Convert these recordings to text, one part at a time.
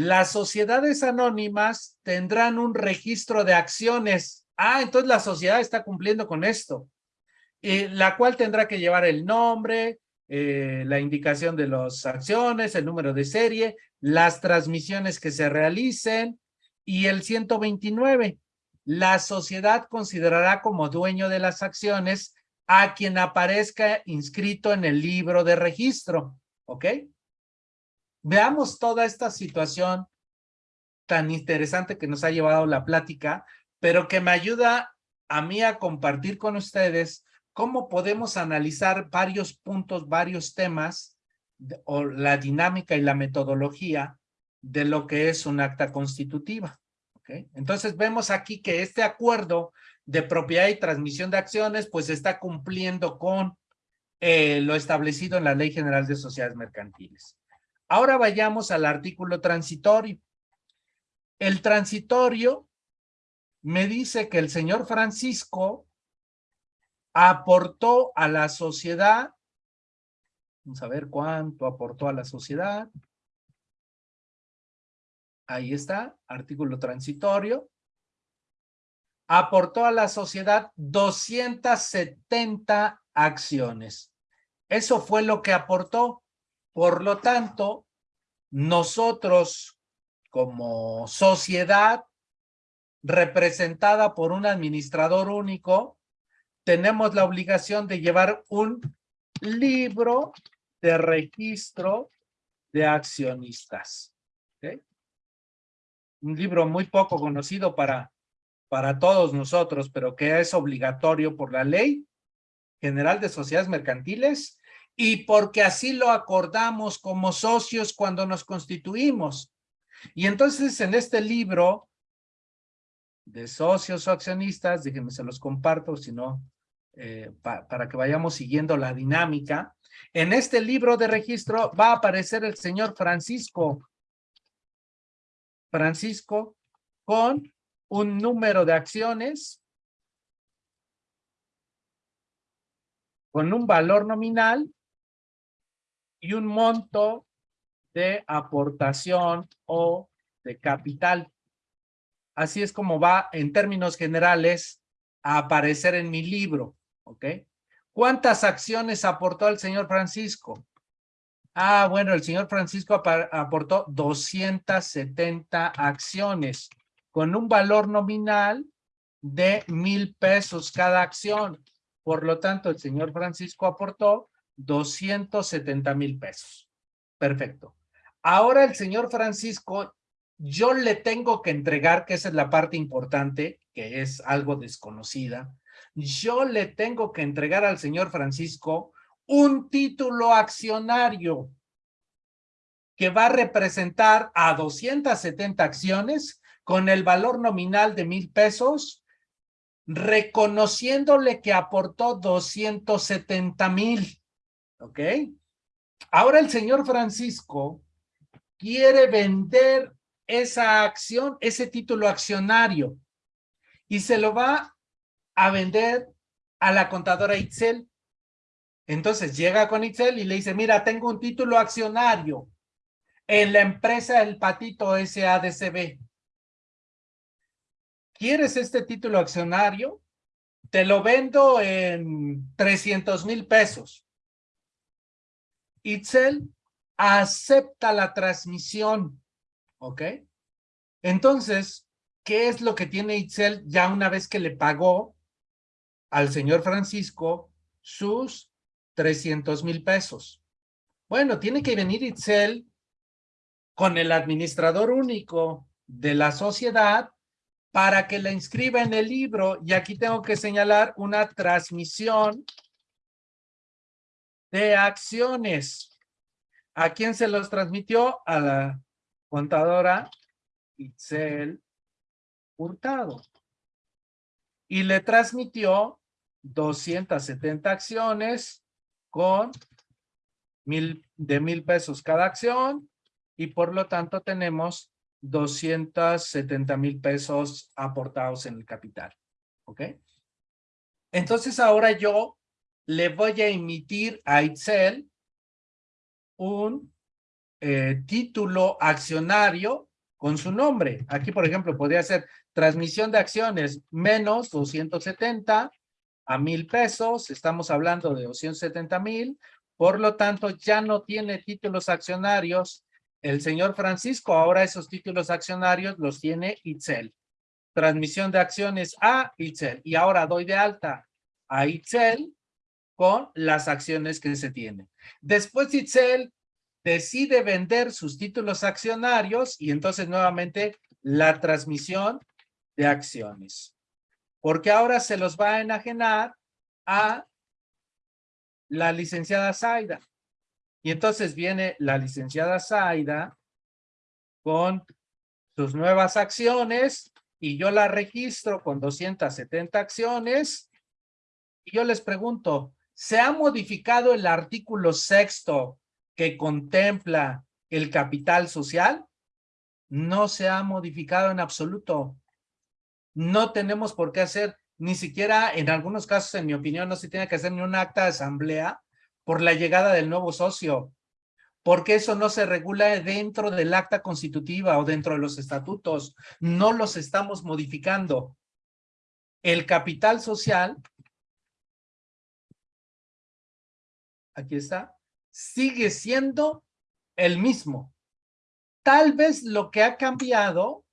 las sociedades anónimas tendrán un registro de acciones. Ah, entonces la sociedad está cumpliendo con esto. La cual tendrá que llevar el nombre, eh, la indicación de las acciones, el número de serie, las transmisiones que se realicen y el 129. La sociedad considerará como dueño de las acciones a quien aparezca inscrito en el libro de registro. ¿Ok? Veamos toda esta situación tan interesante que nos ha llevado la plática, pero que me ayuda a mí a compartir con ustedes cómo podemos analizar varios puntos, varios temas, o la dinámica y la metodología de lo que es un acta constitutiva. Entonces vemos aquí que este acuerdo de propiedad y transmisión de acciones pues está cumpliendo con eh, lo establecido en la Ley General de Sociedades Mercantiles. Ahora vayamos al artículo transitorio. El transitorio me dice que el señor Francisco aportó a la sociedad, vamos a ver cuánto aportó a la sociedad. Ahí está, artículo transitorio. Aportó a la sociedad 270 acciones. Eso fue lo que aportó. Por lo tanto, nosotros como sociedad representada por un administrador único, tenemos la obligación de llevar un libro de registro de accionistas. Un libro muy poco conocido para, para todos nosotros, pero que es obligatorio por la ley general de sociedades mercantiles y porque así lo acordamos como socios cuando nos constituimos. Y entonces en este libro de socios o accionistas, déjenme se los comparto, si no, eh, para que vayamos siguiendo la dinámica. En este libro de registro va a aparecer el señor Francisco. Francisco con un número de acciones con un valor nominal y un monto de aportación o de capital. Así es como va en términos generales a aparecer en mi libro, ¿ok? ¿Cuántas acciones aportó el señor Francisco? Ah, bueno, el señor Francisco aportó 270 acciones con un valor nominal de mil pesos cada acción. Por lo tanto, el señor Francisco aportó 270 mil pesos. Perfecto. Ahora el señor Francisco yo le tengo que entregar, que esa es la parte importante, que es algo desconocida, yo le tengo que entregar al señor Francisco un título accionario que va a representar a 270 acciones con el valor nominal de mil pesos, reconociéndole que aportó 270 mil. ¿Ok? Ahora el señor Francisco quiere vender esa acción, ese título accionario y se lo va a vender a la contadora Itzel. Entonces llega con Itzel y le dice, mira, tengo un título accionario en la empresa El Patito SADCB. ¿Quieres este título accionario? Te lo vendo en 300 mil pesos. Itzel acepta la transmisión ¿ok? Entonces, ¿qué es lo que tiene Itzel ya una vez que le pagó al señor Francisco sus 300 mil pesos? Bueno, tiene que venir Itzel con el administrador único de la sociedad para que la inscriba en el libro. Y aquí tengo que señalar una transmisión de acciones. ¿A quién se los transmitió? A la contadora Itzel Hurtado. Y le transmitió 270 acciones con mil, de mil pesos cada acción y por lo tanto tenemos 270 mil pesos aportados en el capital. ¿Ok? Entonces ahora yo le voy a emitir a Itzel un eh, título accionario con su nombre. Aquí, por ejemplo, podría ser transmisión de acciones menos 270 a mil pesos. Estamos hablando de 270 mil. Por lo tanto, ya no tiene títulos accionarios. El señor Francisco, ahora esos títulos accionarios los tiene Itzel. Transmisión de acciones a Itzel. Y ahora doy de alta a Itzel con las acciones que se tienen. Después Itzel decide vender sus títulos accionarios y entonces nuevamente la transmisión de acciones. Porque ahora se los va a enajenar a la licenciada Zaida. Y entonces viene la licenciada Zaida con sus nuevas acciones y yo la registro con 270 acciones. Y yo les pregunto, ¿se ha modificado el artículo sexto que contempla el capital social no se ha modificado en absoluto. No tenemos por qué hacer, ni siquiera en algunos casos, en mi opinión, no se tiene que hacer ni un acta de asamblea por la llegada del nuevo socio, porque eso no se regula dentro del acta constitutiva o dentro de los estatutos. No los estamos modificando. El capital social, aquí está, sigue siendo el mismo. Tal vez lo que ha cambiado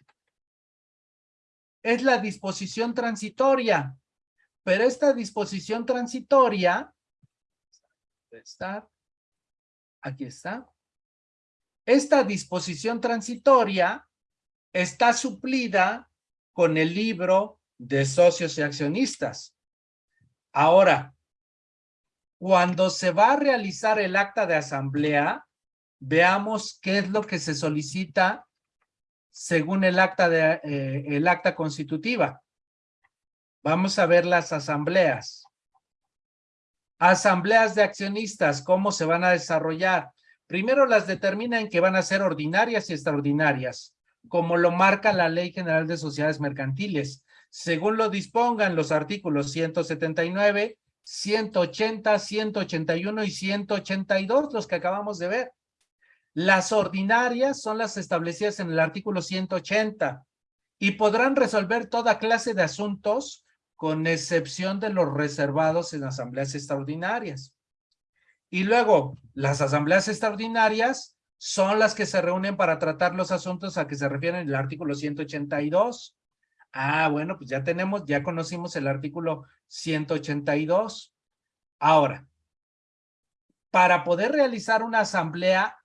es la disposición transitoria, pero esta disposición transitoria, aquí está, esta disposición transitoria está suplida con el libro de socios y accionistas. Ahora, cuando se va a realizar el acta de asamblea, veamos qué es lo que se solicita según el acta, de, eh, constitutiva. Vamos a ver las asambleas. Asambleas de accionistas, ¿cómo se van a desarrollar? Primero las determinan que van a ser ordinarias y extraordinarias, como lo marca la Ley General de Sociedades Mercantiles. Según lo dispongan los artículos 179 180, 181 y 182, los que acabamos de ver. Las ordinarias son las establecidas en el artículo 180 y podrán resolver toda clase de asuntos con excepción de los reservados en asambleas extraordinarias. Y luego, las asambleas extraordinarias son las que se reúnen para tratar los asuntos a que se refieren el artículo 182. Ah, bueno, pues ya tenemos, ya conocimos el artículo 182. Ahora, para poder realizar una asamblea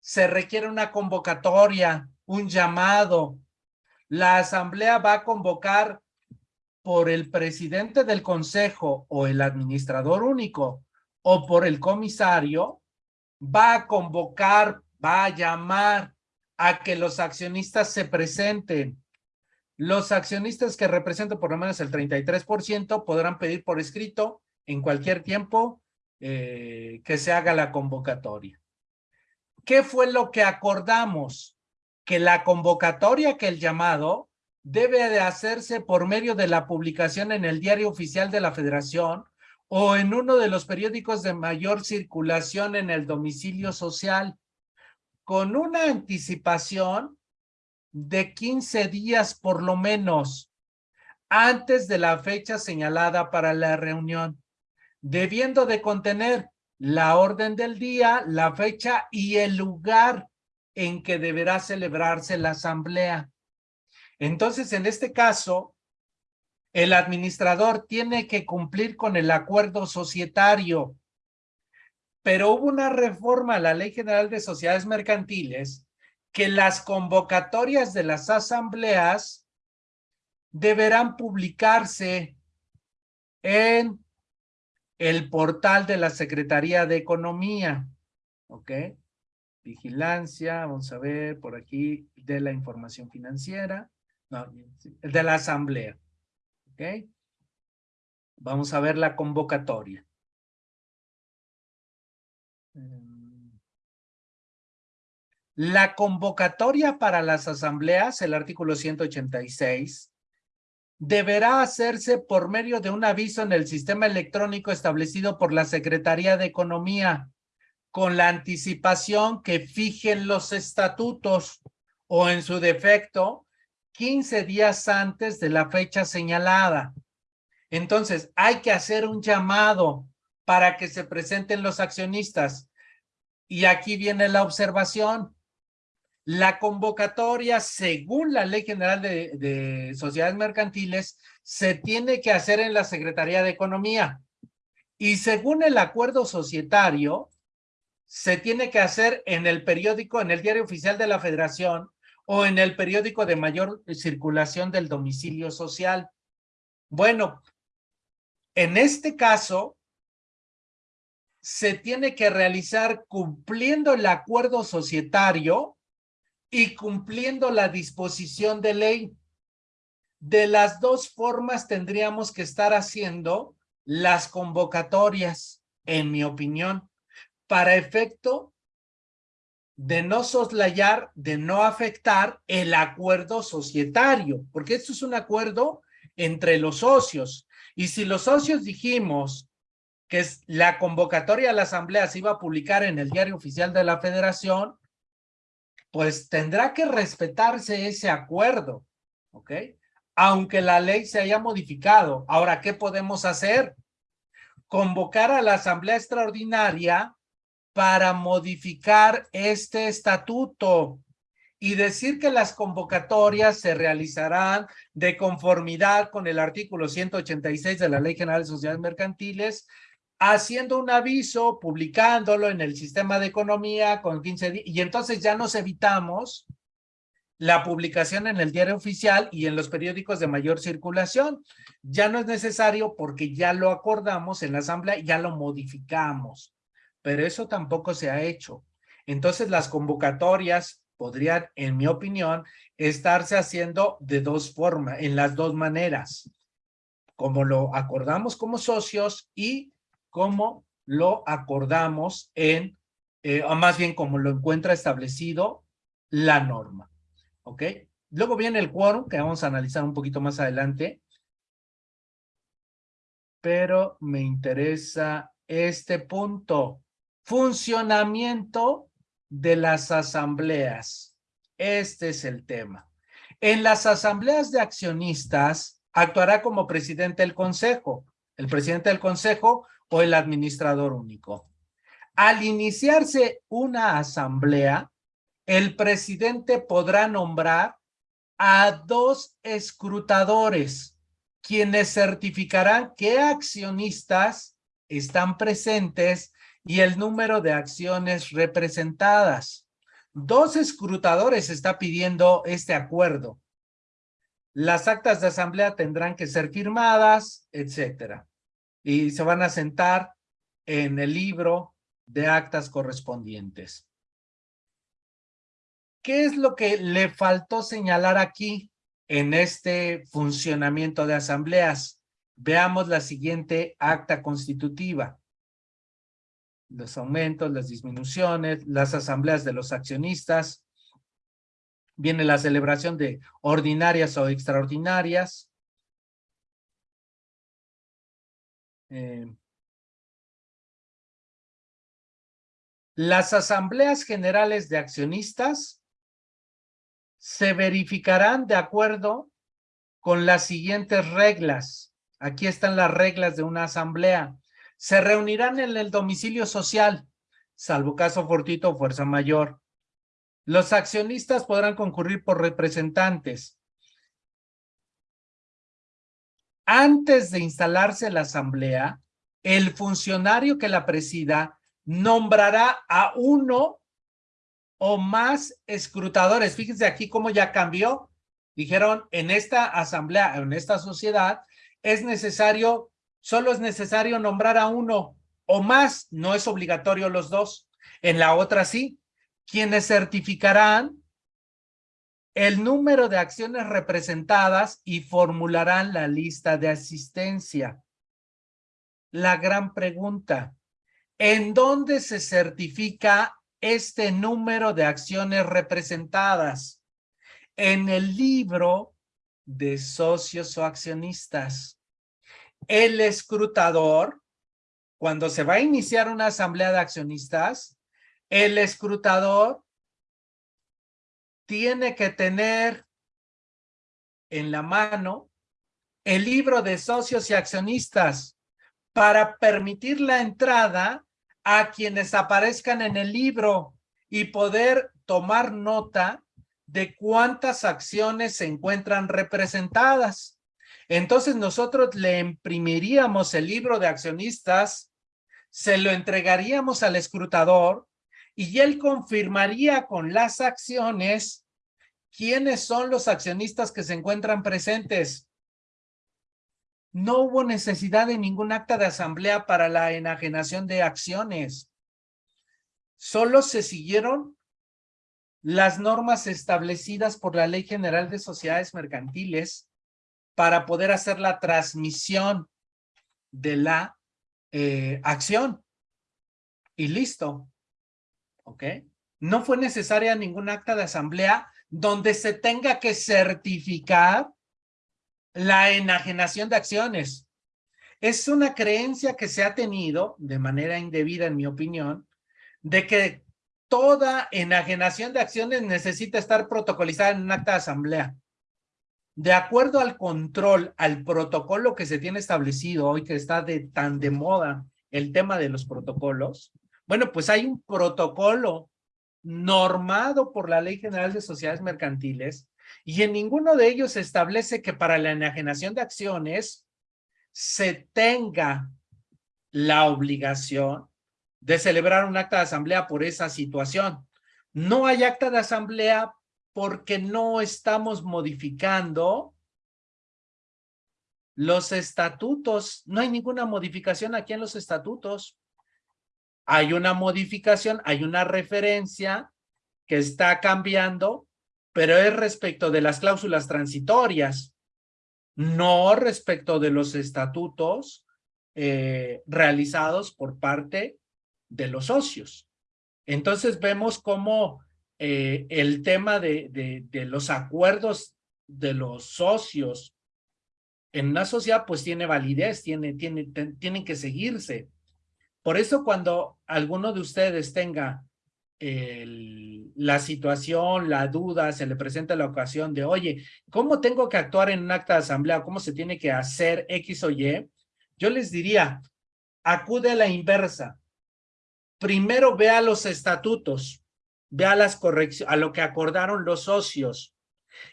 se requiere una convocatoria, un llamado. La asamblea va a convocar por el presidente del consejo o el administrador único o por el comisario, va a convocar, va a llamar a que los accionistas se presenten. Los accionistas que representen por lo menos el 33% podrán pedir por escrito en cualquier tiempo eh, que se haga la convocatoria. ¿Qué fue lo que acordamos? Que la convocatoria, que el llamado, debe de hacerse por medio de la publicación en el diario oficial de la federación o en uno de los periódicos de mayor circulación en el domicilio social, con una anticipación de 15 días por lo menos antes de la fecha señalada para la reunión, debiendo de contener la orden del día, la fecha y el lugar en que deberá celebrarse la asamblea. Entonces, en este caso, el administrador tiene que cumplir con el acuerdo societario, pero hubo una reforma a la Ley General de Sociedades Mercantiles que las convocatorias de las asambleas deberán publicarse en el portal de la Secretaría de Economía, ¿ok? Vigilancia, vamos a ver por aquí, de la información financiera, no, de la asamblea, ¿ok? Vamos a ver la convocatoria. La convocatoria para las asambleas, el artículo 186, deberá hacerse por medio de un aviso en el sistema electrónico establecido por la Secretaría de Economía, con la anticipación que fijen los estatutos o en su defecto, 15 días antes de la fecha señalada. Entonces, hay que hacer un llamado para que se presenten los accionistas. Y aquí viene la observación. La convocatoria, según la Ley General de, de, Sociedades Mercantiles, se tiene que hacer en la Secretaría de Economía. Y según el acuerdo societario, se tiene que hacer en el periódico, en el diario oficial de la Federación o en el periódico de mayor circulación del domicilio social. Bueno, en este caso, se tiene que realizar cumpliendo el acuerdo societario y cumpliendo la disposición de ley. De las dos formas tendríamos que estar haciendo las convocatorias, en mi opinión, para efecto de no soslayar, de no afectar el acuerdo societario, porque esto es un acuerdo entre los socios. Y si los socios dijimos que la convocatoria a la asamblea se iba a publicar en el diario oficial de la federación, pues tendrá que respetarse ese acuerdo, ¿ok? Aunque la ley se haya modificado. Ahora, ¿qué podemos hacer? Convocar a la asamblea extraordinaria para modificar este estatuto y decir que las convocatorias se realizarán de conformidad con el artículo 186 de la Ley General de Sociedades Mercantiles haciendo un aviso, publicándolo en el sistema de economía con 15 días, y entonces ya nos evitamos la publicación en el diario oficial y en los periódicos de mayor circulación. Ya no es necesario porque ya lo acordamos en la asamblea, ya lo modificamos, pero eso tampoco se ha hecho. Entonces las convocatorias podrían, en mi opinión, estarse haciendo de dos formas, en las dos maneras, como lo acordamos como socios y como lo acordamos en, eh, o más bien como lo encuentra establecido la norma. ¿Ok? Luego viene el quórum, que vamos a analizar un poquito más adelante. Pero me interesa este punto. Funcionamiento de las asambleas. Este es el tema. En las asambleas de accionistas actuará como presidente del consejo. El presidente del consejo o el administrador único. Al iniciarse una asamblea, el presidente podrá nombrar a dos escrutadores, quienes certificarán qué accionistas están presentes y el número de acciones representadas. Dos escrutadores está pidiendo este acuerdo. Las actas de asamblea tendrán que ser firmadas, etcétera y se van a sentar en el libro de actas correspondientes. ¿Qué es lo que le faltó señalar aquí en este funcionamiento de asambleas? Veamos la siguiente acta constitutiva. Los aumentos, las disminuciones, las asambleas de los accionistas. Viene la celebración de ordinarias o extraordinarias. Eh, las asambleas generales de accionistas se verificarán de acuerdo con las siguientes reglas. Aquí están las reglas de una asamblea. Se reunirán en el domicilio social, salvo caso fortito o fuerza mayor. Los accionistas podrán concurrir por representantes. Antes de instalarse la asamblea, el funcionario que la presida nombrará a uno o más escrutadores. Fíjense aquí cómo ya cambió. Dijeron, en esta asamblea, en esta sociedad, es necesario, solo es necesario nombrar a uno o más, no es obligatorio los dos. En la otra sí, quienes certificarán el número de acciones representadas y formularán la lista de asistencia. La gran pregunta, ¿en dónde se certifica este número de acciones representadas? En el libro de socios o accionistas. El escrutador, cuando se va a iniciar una asamblea de accionistas, el escrutador tiene que tener en la mano el libro de socios y accionistas para permitir la entrada a quienes aparezcan en el libro y poder tomar nota de cuántas acciones se encuentran representadas. Entonces nosotros le imprimiríamos el libro de accionistas, se lo entregaríamos al escrutador y él confirmaría con las acciones quiénes son los accionistas que se encuentran presentes. No hubo necesidad de ningún acta de asamblea para la enajenación de acciones. Solo se siguieron las normas establecidas por la Ley General de Sociedades Mercantiles para poder hacer la transmisión de la eh, acción. Y listo. ¿Ok? No fue necesaria ningún acta de asamblea donde se tenga que certificar la enajenación de acciones. Es una creencia que se ha tenido, de manera indebida en mi opinión, de que toda enajenación de acciones necesita estar protocolizada en un acta de asamblea. De acuerdo al control, al protocolo que se tiene establecido hoy, que está de tan de moda el tema de los protocolos, bueno, pues hay un protocolo normado por la Ley General de Sociedades Mercantiles y en ninguno de ellos se establece que para la enajenación de acciones se tenga la obligación de celebrar un acta de asamblea por esa situación. No hay acta de asamblea porque no estamos modificando los estatutos. No hay ninguna modificación aquí en los estatutos hay una modificación, hay una referencia que está cambiando, pero es respecto de las cláusulas transitorias, no respecto de los estatutos eh, realizados por parte de los socios. Entonces vemos cómo eh, el tema de, los acuerdos de los socios en una sociedad pues tiene validez, tiene, tiene, tienen que seguirse. Por eso cuando alguno de ustedes tenga la situación, la duda, se le presenta la ocasión de, oye, ¿cómo tengo que actuar en un acta de asamblea? ¿Cómo se tiene que hacer X o Y? Yo les diría, acude a la inversa. Primero vea los estatutos, vea las correcciones, a lo que acordaron los socios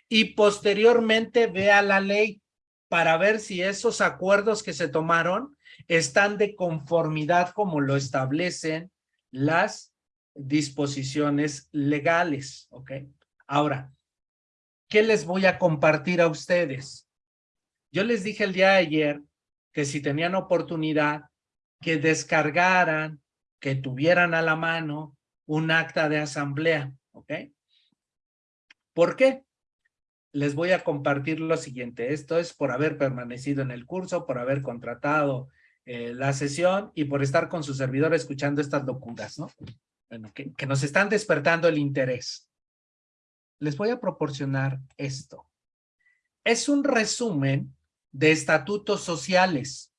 y posteriormente vea la ley para ver si esos acuerdos que se tomaron están de conformidad como lo establecen las disposiciones legales, ¿ok? Ahora, ¿qué les voy a compartir a ustedes? Yo les dije el día de ayer que si tenían oportunidad, que descargaran, que tuvieran a la mano un acta de asamblea, ¿ok? ¿Por qué? Les voy a compartir lo siguiente. Esto es por haber permanecido en el curso, por haber contratado eh, la sesión y por estar con su servidor escuchando estas locuras, ¿no? Bueno, que, que nos están despertando el interés. Les voy a proporcionar esto. Es un resumen de estatutos sociales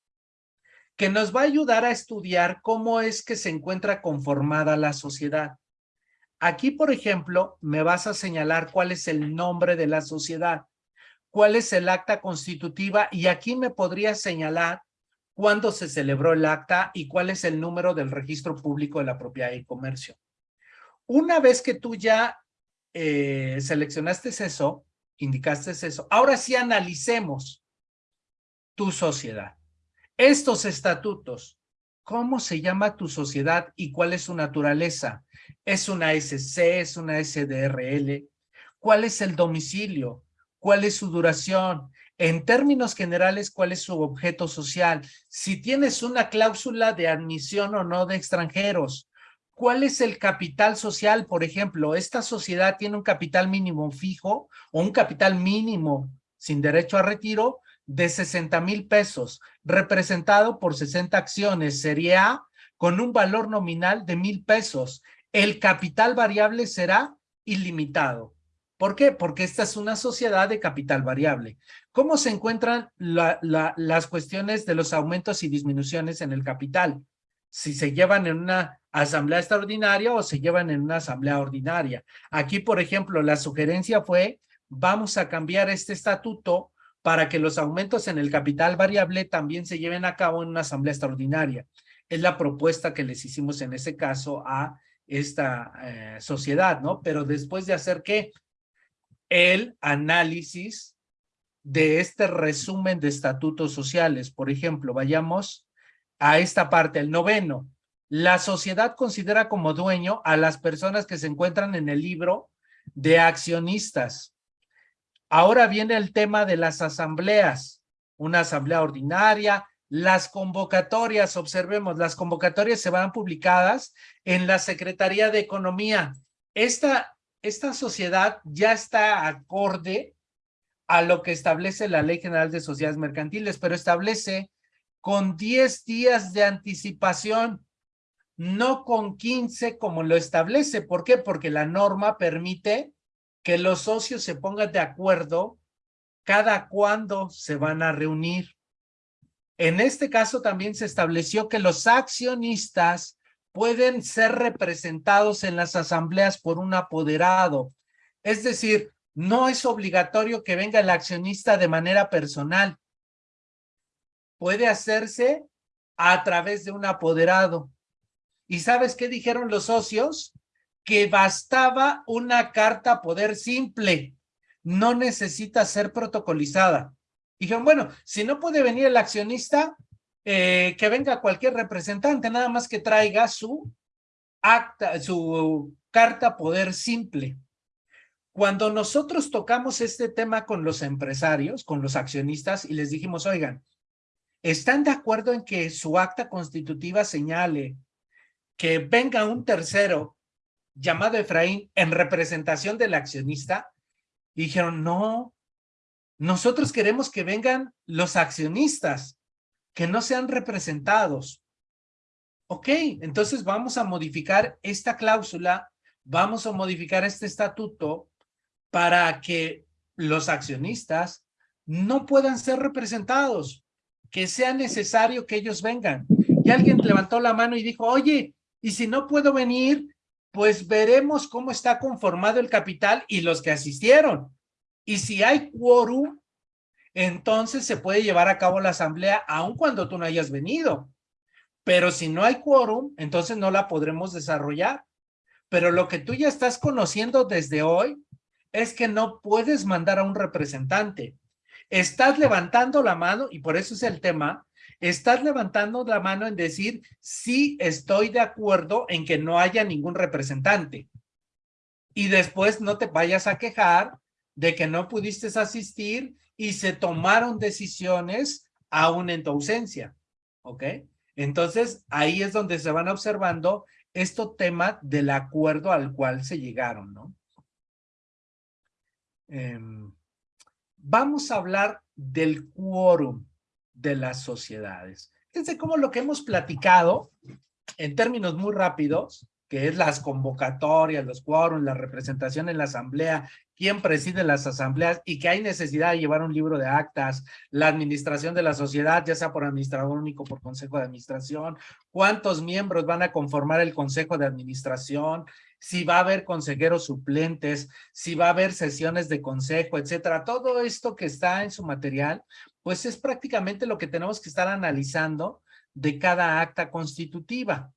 que nos va a ayudar a estudiar cómo es que se encuentra conformada la sociedad. Aquí, por ejemplo, me vas a señalar cuál es el nombre de la sociedad, cuál es el acta constitutiva y aquí me podría señalar cuándo se celebró el acta y cuál es el número del registro público de la propiedad y comercio. Una vez que tú ya eh, seleccionaste eso, indicaste eso, ahora sí analicemos tu sociedad. Estos estatutos, ¿cómo se llama tu sociedad y cuál es su naturaleza? ¿Es una SC? ¿Es una SDRL? ¿Cuál es el domicilio? ¿Cuál es su duración? En términos generales, ¿cuál es su objeto social? Si tienes una cláusula de admisión o no de extranjeros, ¿cuál es el capital social? Por ejemplo, ¿esta sociedad tiene un capital mínimo fijo o un capital mínimo sin derecho a retiro de 60 mil pesos, representado por 60 acciones, serie A, con un valor nominal de mil pesos. El capital variable será ilimitado. ¿Por qué? Porque esta es una sociedad de capital variable. ¿Cómo se encuentran las cuestiones de los aumentos y disminuciones en el capital? Si se llevan en una asamblea extraordinaria o se llevan en una asamblea ordinaria. Aquí, por ejemplo, la sugerencia fue, vamos a cambiar este estatuto para que los aumentos en el capital variable también se lleven a cabo en una asamblea extraordinaria. Es la propuesta que les hicimos en ese caso a esta eh, sociedad, ¿no? Pero después de hacer qué? El análisis de este resumen de estatutos sociales. Por ejemplo, vayamos a esta parte, el noveno. La sociedad considera como dueño a las personas que se encuentran en el libro de accionistas. Ahora viene el tema de las asambleas, una asamblea ordinaria, las convocatorias, observemos, las convocatorias se van publicadas en la Secretaría de Economía. Esta, esta sociedad ya está acorde a lo que establece la Ley General de Sociedades Mercantiles, pero establece con 10 días de anticipación, no con 15 como lo establece. ¿Por qué? Porque la norma permite que los socios se pongan de acuerdo cada cuándo se van a reunir. En este caso también se estableció que los accionistas pueden ser representados en las asambleas por un apoderado. Es decir, no es obligatorio que venga el accionista de manera personal. Puede hacerse a través de un apoderado. ¿Y sabes qué dijeron los socios? Que bastaba una carta poder simple. No necesita ser protocolizada. Dijeron, bueno, si no puede venir el accionista, eh, que venga cualquier representante, nada más que traiga su acta, su carta poder simple. Cuando nosotros tocamos este tema con los empresarios, con los accionistas, y les dijimos, oigan, ¿están de acuerdo en que su acta constitutiva señale que venga un tercero llamado Efraín en representación del accionista? Y dijeron, no, nosotros queremos que vengan los accionistas, que no sean representados. Ok, entonces vamos a modificar esta cláusula, vamos a modificar este estatuto para que los accionistas no puedan ser representados, que sea necesario que ellos vengan. Y alguien levantó la mano y dijo, oye, y si no puedo venir, pues veremos cómo está conformado el capital y los que asistieron. Y si hay quórum, entonces se puede llevar a cabo la asamblea aun cuando tú no hayas venido. Pero si no hay quórum, entonces no la podremos desarrollar. Pero lo que tú ya estás conociendo desde hoy es que no puedes mandar a un representante. Estás levantando la mano, y por eso es el tema, estás levantando la mano en decir, sí estoy de acuerdo en que no haya ningún representante. Y después no te vayas a quejar de que no pudiste asistir y se tomaron decisiones aún en tu ausencia, ¿ok? Entonces, ahí es donde se van observando este tema del acuerdo al cual se llegaron, ¿no? Em, vamos a hablar del quórum de las sociedades. Fíjense cómo lo que hemos platicado en términos muy rápidos que es las convocatorias, los quórums, la representación en la asamblea, quién preside las asambleas y que hay necesidad de llevar un libro de actas, la administración de la sociedad, ya sea por administrador único, por consejo de administración, cuántos miembros van a conformar el consejo de administración, si va a haber consejeros suplentes, si va a haber sesiones de consejo, etcétera. Todo esto que está en su material, pues es prácticamente lo que tenemos que estar analizando de cada acta constitutiva.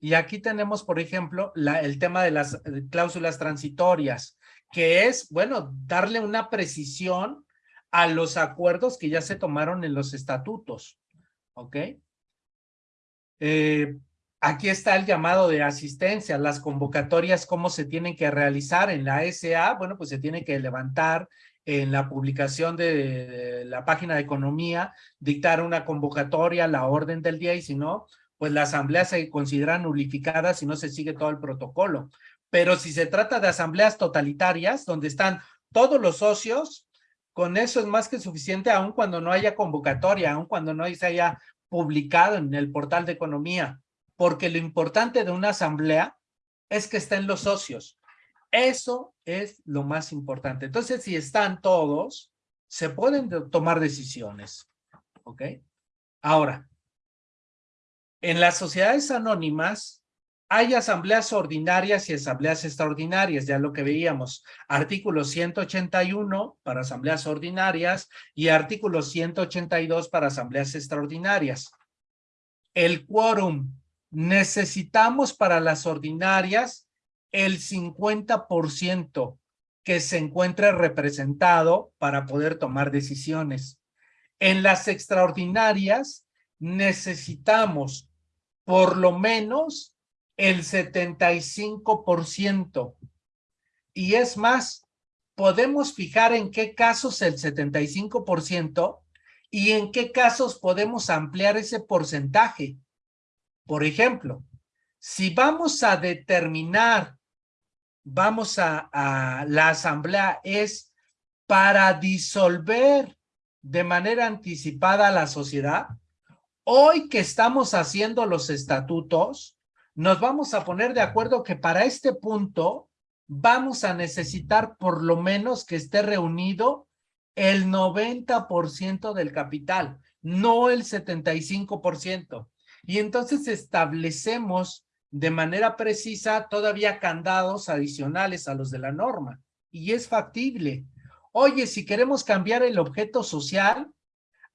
Y aquí tenemos, por ejemplo, el tema de las eh, cláusulas transitorias, que es, bueno, darle una precisión a los acuerdos que ya se tomaron en los estatutos. ¿Ok? Eh, aquí está el llamado de asistencia, las convocatorias, cómo se tienen que realizar en la SA. Bueno, pues se tiene que levantar en la publicación de la página de economía, dictar una convocatoria, la orden del día y si no, pues la asamblea se considera nulificada si no se sigue todo el protocolo. Pero si se trata de asambleas totalitarias, donde están todos los socios, con eso es más que suficiente, aun cuando no haya convocatoria, aun cuando no se haya publicado en el portal de economía, porque lo importante de una asamblea es que estén los socios. Eso es lo más importante. Entonces, si están todos, se pueden tomar decisiones. ¿Ok? Ahora, En las sociedades anónimas hay asambleas ordinarias y asambleas extraordinarias, ya lo que veíamos. Artículo 181 para asambleas ordinarias y artículo 182 para asambleas extraordinarias. El quórum. Necesitamos para las ordinarias el 50% que se encuentre representado para poder tomar decisiones. En las extraordinarias necesitamos por lo menos el 75%. Y es más, podemos fijar en qué casos el 75% y en qué casos podemos ampliar ese porcentaje. Por ejemplo, si vamos a determinar, vamos a, la asamblea es para disolver de manera anticipada la sociedad, hoy que estamos haciendo los estatutos, nos vamos a poner de acuerdo que para este punto vamos a necesitar por lo menos que esté reunido el 90% del capital, no el 75%. Y entonces establecemos de manera precisa todavía candados adicionales a los de la norma. Y es factible. Oye, si queremos cambiar el objeto social,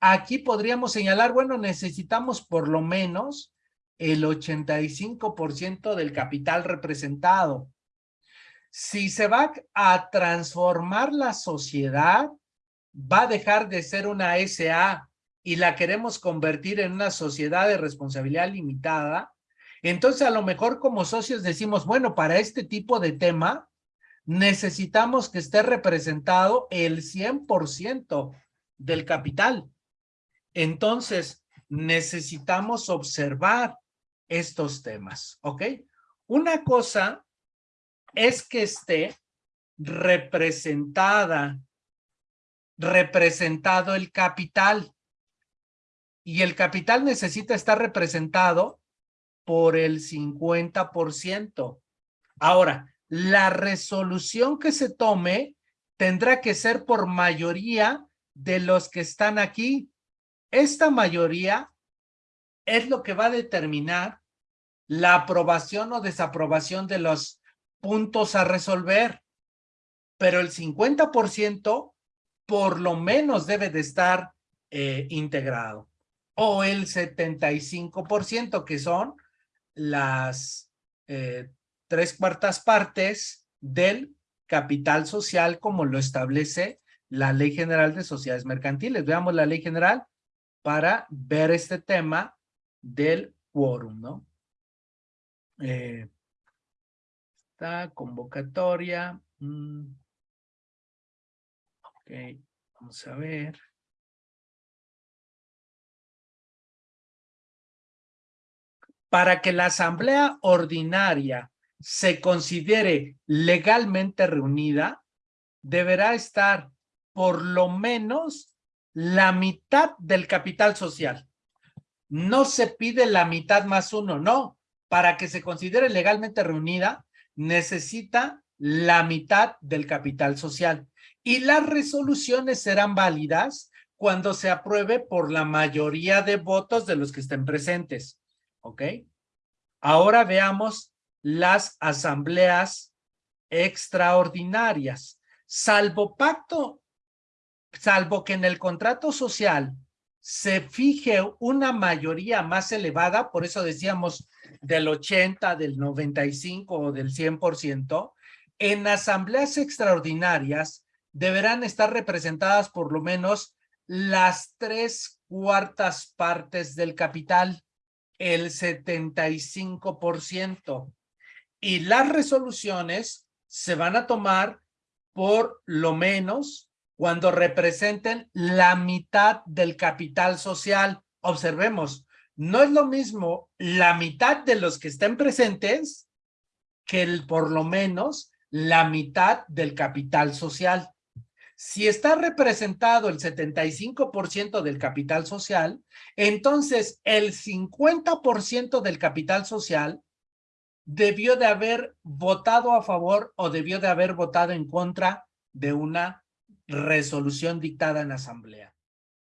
aquí podríamos señalar, bueno, necesitamos por lo menos el 85% del capital representado. Si se va a transformar la sociedad, va a dejar de ser una SA y la queremos convertir en una sociedad de responsabilidad limitada, entonces a lo mejor como socios decimos, bueno, para este tipo de tema necesitamos que esté representado el 100% del capital. Entonces necesitamos observar estos temas, ¿ok? Una cosa es que esté representada, representado el capital. Y el capital necesita estar representado por el 50%. Ahora, la resolución que se tome tendrá que ser por mayoría de los que están aquí. Esta mayoría es lo que va a determinar la aprobación o desaprobación de los puntos a resolver, pero el 50% por lo menos debe de estar eh, integrado, o el 75% que son las eh, tres cuartas partes del capital social como lo establece la Ley General de Sociedades Mercantiles. Veamos la Ley General para ver este tema del quórum, ¿no? Eh, esta convocatoria. Mm. ok, vamos a ver. Para que la asamblea ordinaria se considere legalmente reunida, deberá estar por lo menos la mitad del capital social. No se pide la mitad más uno, no para que se considere legalmente reunida, necesita la mitad del capital social. Y las resoluciones serán válidas cuando se apruebe por la mayoría de votos de los que estén presentes. ¿Ok? Ahora veamos las asambleas extraordinarias. Salvo pacto, salvo que en el contrato social se fije una mayoría más elevada, por eso decíamos del 80, del 95 o del 100%, en asambleas extraordinarias deberán estar representadas por lo menos las tres cuartas partes del capital, el 75%. Y las resoluciones se van a tomar por lo menos cuando representen la mitad del capital social. Observemos, no es lo mismo la mitad de los que estén presentes que por lo menos la mitad del capital social. Si está representado el 75% del capital social, entonces el 50% del capital social debió de haber votado a favor o debió de haber votado en contra de una resolución dictada en asamblea.